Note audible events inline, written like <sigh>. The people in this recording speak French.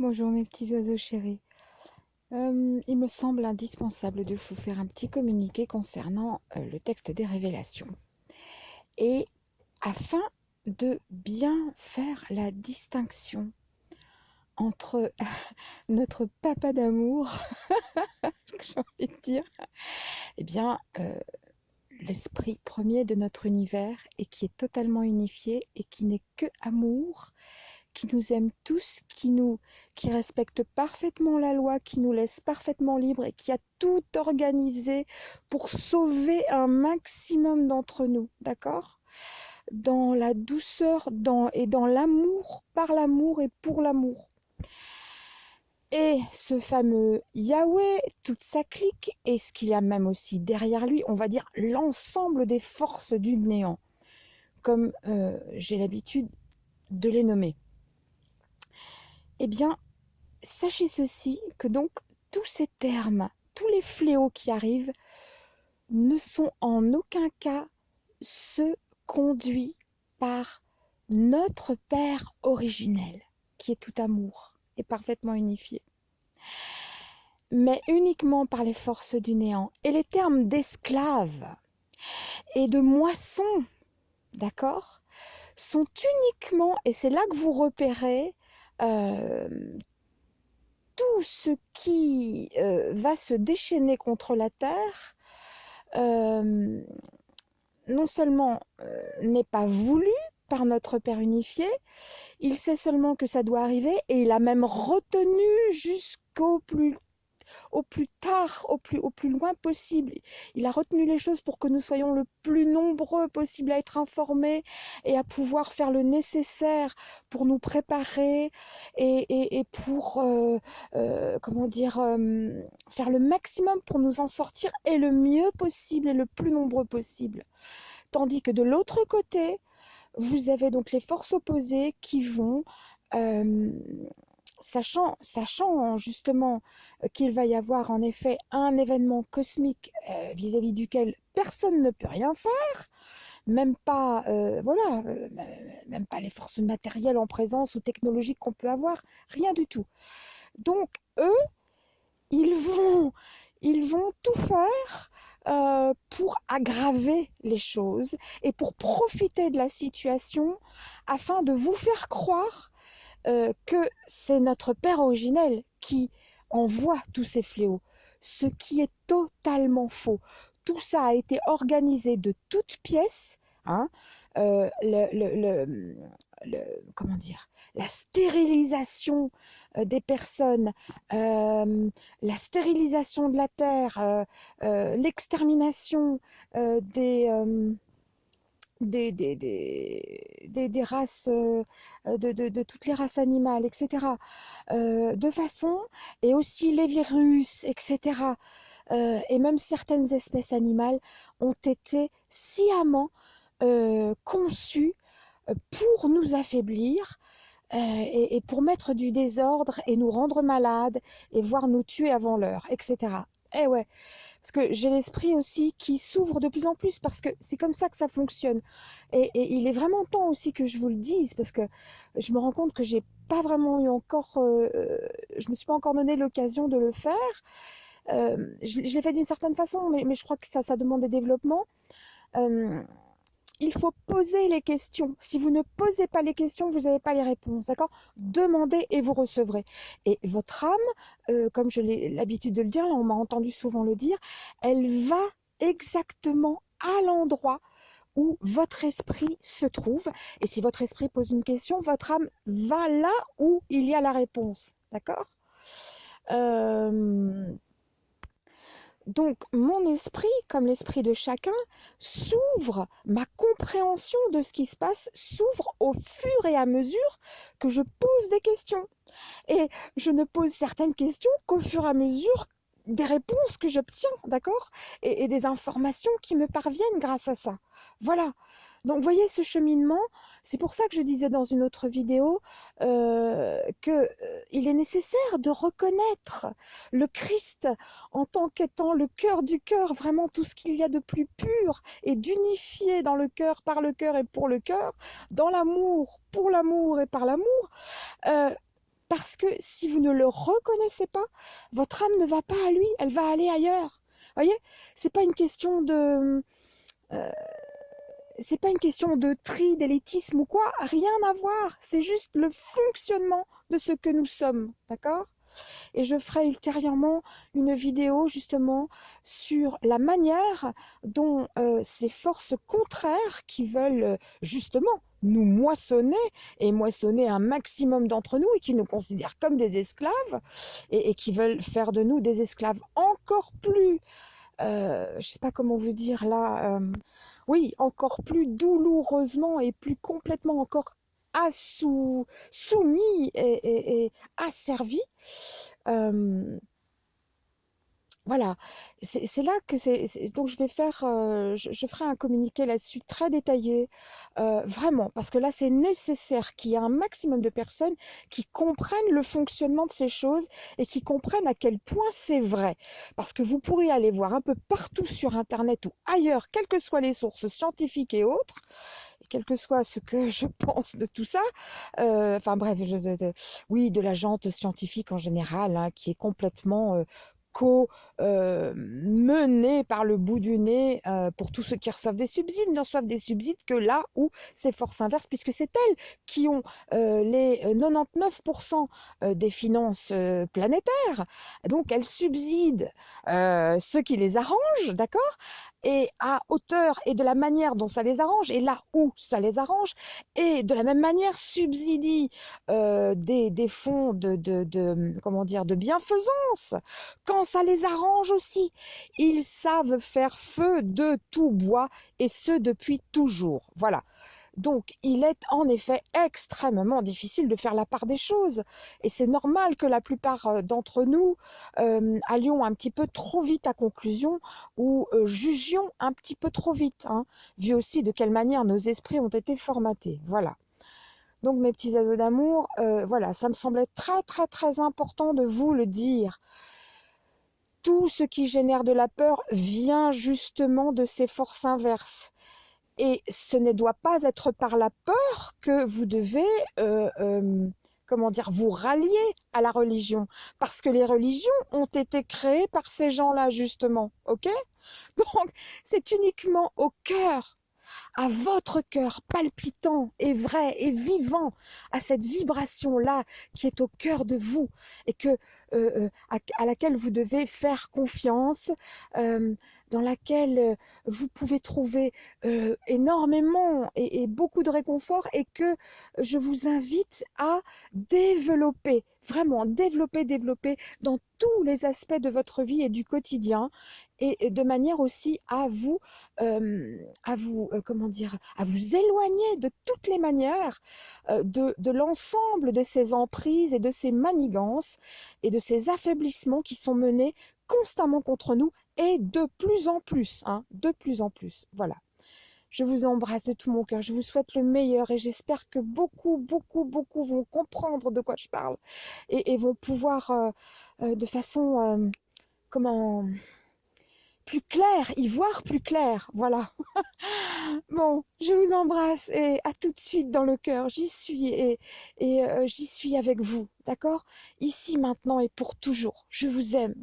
Bonjour mes petits oiseaux chéris. Euh, il me semble indispensable de vous faire un petit communiqué concernant euh, le texte des révélations. Et afin de bien faire la distinction entre <laughs> notre papa d'amour, <laughs> j'ai envie de dire, eh bien, euh, l'esprit premier de notre univers et qui est totalement unifié et qui n'est que amour qui nous aime tous, qui nous, qui respecte parfaitement la loi, qui nous laisse parfaitement libres et qui a tout organisé pour sauver un maximum d'entre nous, d'accord? Dans la douceur, dans et dans l'amour, par l'amour et pour l'amour. Et ce fameux Yahweh, toute sa clique, et ce qu'il y a même aussi derrière lui, on va dire l'ensemble des forces du néant, comme euh, j'ai l'habitude de les nommer. Eh bien, sachez ceci, que donc tous ces termes, tous les fléaux qui arrivent, ne sont en aucun cas ceux conduits par notre Père originel, qui est tout amour et parfaitement unifié, mais uniquement par les forces du néant. Et les termes d'esclaves et de moisson, d'accord, sont uniquement, et c'est là que vous repérez euh, tout ce qui euh, va se déchaîner contre la Terre, euh, non seulement n'est pas voulu par notre Père unifié, il sait seulement que ça doit arriver et il a même retenu jusqu'au plus au plus tard, au plus, au plus loin possible. Il a retenu les choses pour que nous soyons le plus nombreux possible à être informés et à pouvoir faire le nécessaire pour nous préparer et, et, pour, euh, euh, comment dire, euh, faire le maximum pour nous en sortir et le mieux possible et le plus nombreux possible. Tandis que de l'autre côté, vous avez donc les forces opposées qui vont sachant, sachant justement euh, qu'il va y avoir en effet un événement cosmique euh, vis-à-vis duquel personne ne peut rien faire, même pas, euh, voilà, même pas les forces matérielles en présence ou technologiques qu'on peut avoir, rien du tout. Donc eux, ils vont, ils vont tout faire pour aggraver les choses et pour profiter de la situation afin de vous faire croire euh, que c'est notre Père originel qui envoie tous ces fléaux, ce qui est totalement faux. Tout ça a été organisé de toutes pièces, hein, euh, comment dire, la stérilisation euh, des personnes, la stérilisation de la terre, l'extermination des des, des, des, des, races, euh, de, de, de, toutes les races animales, etc. Euh, de façon, et aussi les virus, etc. Euh, et même certaines espèces animales ont été sciemment euh, conçues pour nous affaiblir et, et pour mettre du désordre et nous rendre malades et voire nous tuer avant l'heure, etc. Eh ouais, parce que j'ai l'esprit aussi qui s'ouvre de plus en plus parce que c'est comme ça que ça fonctionne. Et, il est vraiment temps aussi que je vous le dise parce que je me rends compte que j'ai pas vraiment eu encore, euh, je me suis pas encore donné l'occasion de le faire. Euh, je, l'ai fait d'une certaine façon, mais, je crois que ça, ça demande des développements. Euh, il faut poser les questions. Si vous ne posez pas les questions, vous n'avez pas les réponses, d'accord? Demandez et vous recevrez. Et votre âme, euh, comme je l'ai l'habitude de le dire, là on m'a entendu souvent le dire, elle va exactement à l'endroit où votre esprit se trouve. Et si votre esprit pose une question, votre âme va là où il y a la réponse, d'accord? Euh donc mon esprit, comme l'esprit de chacun, s'ouvre, ma compréhension de ce qui se passe s'ouvre au fur et à mesure que je pose des questions. Et je ne pose certaines questions qu'au fur et à mesure des réponses que j'obtiens, d'accord? Et, des informations qui me parviennent grâce à ça. Voilà. Donc, voyez ce cheminement? C'est pour ça que je disais dans une autre vidéo euh, que euh, est nécessaire de reconnaître le Christ en tant qu'étant le cœur du cœur, vraiment tout ce qu'il y a de plus pur et d'unifier dans le cœur, par le cœur et pour le cœur, dans l'amour, pour l'amour et par l'amour. Euh, Parce que si vous ne le reconnaissez pas, votre âme ne va pas à lui, elle va aller ailleurs. Voyez, c'est pas une question de, euh, c'est pas une question de tri, d'élitisme ou quoi, rien à voir. C'est juste le fonctionnement de ce que nous sommes, d'accord? Et je ferai ultérieurement une vidéo justement sur la manière dont euh, ces forces contraires qui veulent justement nous moissonner et moissonner un maximum d'entre nous et qui nous considèrent comme des esclaves et, qui veulent faire de nous des esclaves encore plus, euh, je sais pas comment vous dire là, euh, oui, encore plus douloureusement et plus complètement encore assou, soumis et, et, asservis. Euh, voilà, c'est là que c'est. Donc je vais faire, euh, je, ferai un communiqué là-dessus très détaillé, euh, vraiment, parce que là c'est nécessaire qu'il y ait un maximum de personnes qui comprennent le fonctionnement de ces choses et qui comprennent à quel point c'est vrai. Parce que vous pourrez aller voir un peu partout sur Internet ou ailleurs, quelles que soient les sources scientifiques et autres, quel que soit ce que je <laughs> pense de tout ça, euh, enfin bref, oui, de la jante scientifique en général, hein, qui est complètement co-menée par le bout du nez pour tous ceux qui reçoivent des subsides, ne reçoivent des subsides que là où c'est force inverse, puisque c'est elles qui ont les 99% des finances planétaires. Donc elles subsident ceux qui les arrangent, d'accord et à hauteur et de la manière dont ça les arrange et là où ça les arrange et de la même manière subsidie des, fonds de, de, comment dire de bienfaisance quand ça les arrange aussi. Ils savent faire feu de tout bois, et ce depuis toujours. Voilà. Donc, il est en effet extrêmement difficile de faire la part des choses. Et c'est normal que la plupart euh, d'entre nous euh, allions un petit peu trop vite à conclusion ou euh, jugions un petit peu trop vite, hein, vu aussi de quelle manière nos esprits ont été formatés. Voilà. Donc, mes petits oiseaux d'amour, voilà, ça me semblait très, très, très important de vous le dire tout ce qui génère de la peur vient justement de ces forces inverses. Et ce ne doit pas être par la peur que vous devez, euh, euh, comment dire, vous rallier à la religion. Parce que les religions ont été créées par ces gens-là, justement. OK? <laughs> Donc, c'est uniquement au cœur à votre cœur palpitant et vrai et vivant, à cette vibration-là qui est au cœur de vous et que, euh, euh, à, laquelle vous devez faire confiance, euh, dans laquelle vous pouvez trouver énormément et, beaucoup de réconfort et que je vous invite à développer, vraiment développer, développer dans tous les aspects de votre vie et du quotidien et de manière aussi à vous, à vous, comment dire, à vous éloigner de toutes les manières de, de l'ensemble de ces emprises et de ces manigances et de ces affaiblissements qui sont menés constamment contre nous et de plus en plus, hein, de plus en plus. Voilà. Je vous embrasse de tout mon cœur, je vous souhaite le meilleur et j'espère que beaucoup, beaucoup, beaucoup vont comprendre de quoi je parle et, vont pouvoir de façon, comment, plus clair, y voir plus clair, voilà. <laughs> bon, je vous embrasse et à tout de suite dans le cœur, j'y suis et, euh, j'y suis avec vous, d'accord? Ici, maintenant et pour toujours, je vous aime.